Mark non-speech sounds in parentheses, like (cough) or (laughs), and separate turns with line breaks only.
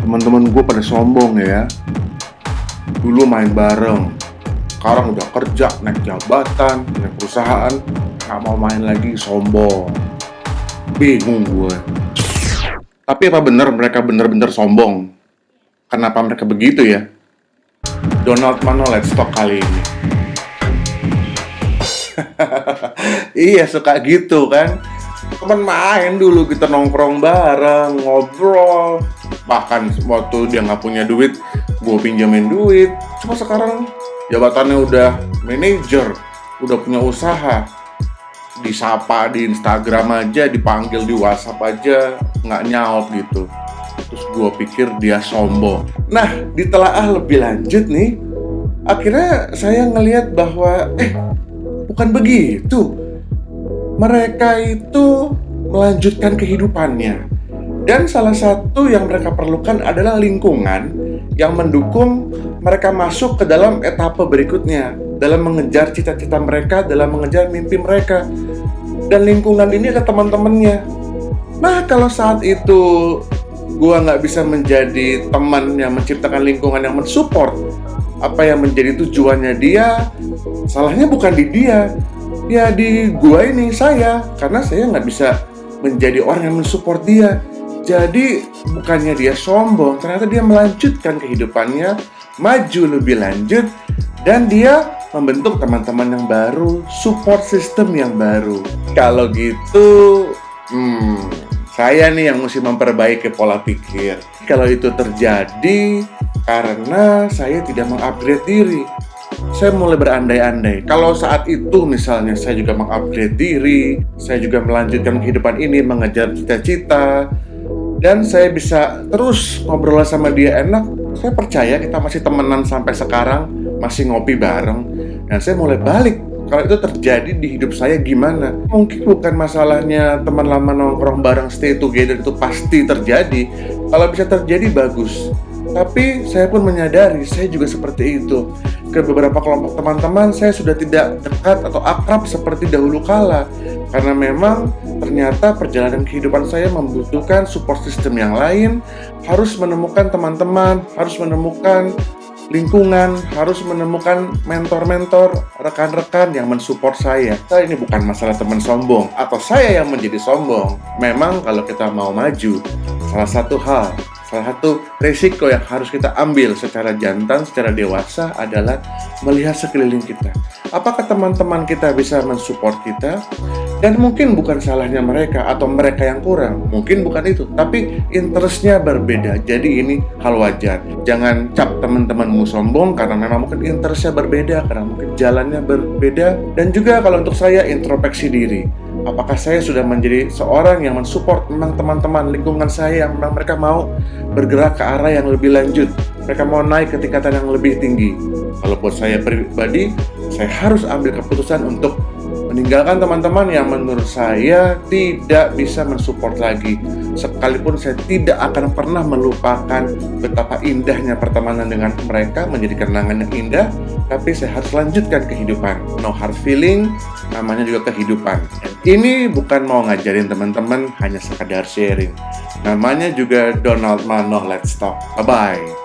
teman-teman gue pada sombong ya. Dulu main bareng. Sekarang udah kerja naik jabatan naik perusahaan. Nggak mau main lagi sombong. Bingung gue tapi apa benar mereka benar-benar sombong? Kenapa mereka begitu ya? Donald Mano Let's Talk kali ini. (laughs) Iya suka gitu kan. Teman main dulu kita nongkrong bareng ngobrol bahkan waktu dia nggak punya duit gue pinjamin duit. Cuma sekarang jabatannya udah manajer udah punya usaha. Disapa di Instagram aja dipanggil di WhatsApp aja nggak nyaut gitu. Terus gue pikir dia sombong. Nah ditelaah lebih lanjut nih akhirnya saya ngelihat bahwa eh bukan begitu. Mereka itu melanjutkan kehidupannya dan salah satu yang mereka perlukan adalah lingkungan yang mendukung mereka masuk ke dalam etapa berikutnya dalam mengejar cita-cita mereka, dalam mengejar mimpi mereka. Dan lingkungan ini ada teman-temannya. Nah, kalau saat itu gua nggak bisa menjadi teman yang menciptakan lingkungan yang mensupport apa yang menjadi tujuannya dia, salahnya bukan di dia, ya di gua ini saya, karena saya nggak bisa menjadi orang yang mensupport dia. Jadi bukannya dia sombong, ternyata dia melanjutkan kehidupannya, maju lebih lanjut, dan dia membentuk teman-teman yang baru, support system yang baru. Kalau gitu, hmm, saya nih yang mesti memperbaiki pola pikir. Kalau itu terjadi karena saya tidak mengupgrade diri, saya mulai berandai-andai. Kalau saat itu misalnya saya juga mengupgrade diri, saya juga melanjutkan kehidupan ini, mengejar cita-cita, dan saya bisa terus ngobrol sama dia. Enak saya percaya kita masih temenan sampai sekarang masih ngopi bareng. Dan saya mulai balik kalau itu terjadi di hidup saya gimana? Mungkin bukan masalahnya teman lama nongkrong bareng stay together itu pasti terjadi. Kalau bisa terjadi bagus tapi saya pun menyadari saya juga seperti itu. Ke beberapa kelompok teman-teman saya sudah tidak dekat atau akrab seperti dahulu kala. Karena memang ternyata perjalanan kehidupan saya membutuhkan support system yang lain. Harus menemukan teman-teman harus menemukan lingkungan harus menemukan mentor-mentor rekan-rekan yang mensupport saya. Saya ini bukan masalah teman sombong atau saya yang menjadi sombong. Memang kalau kita mau maju salah satu hal Salah satu risiko yang harus kita ambil secara jantan, secara dewasa adalah melihat sekeliling kita. Apakah teman-teman kita bisa mensupport kita? Dan mungkin bukan salahnya mereka atau mereka yang kurang. Mungkin bukan itu, tapi interestnya berbeda. Jadi ini hal wajar. Jangan cap teman-temanmu sombong karena memang mungkin interestnya berbeda, karena mungkin jalannya berbeda. Dan juga kalau untuk saya introspeksi diri apakah saya sudah menjadi seorang yang mensupport memang teman-teman lingkungan saya yang memang mereka mau bergerak ke arah yang lebih lanjut? Mereka mau naik ke tingkatan yang lebih tinggi. Kalau buat saya pribadi saya harus ambil keputusan untuk meninggalkan teman-teman yang menurut saya tidak bisa mensupport lagi. Sekalipun saya tidak akan pernah melupakan betapa indahnya pertemanan dengan mereka menjadi kenangan yang indah tapi saya harus lanjutkan kehidupan. No hard feeling namanya juga kehidupan ini bukan mau ngajarin teman-teman hanya sekadar sharing. Namanya juga Donald Mano Let's Talk. Bye bye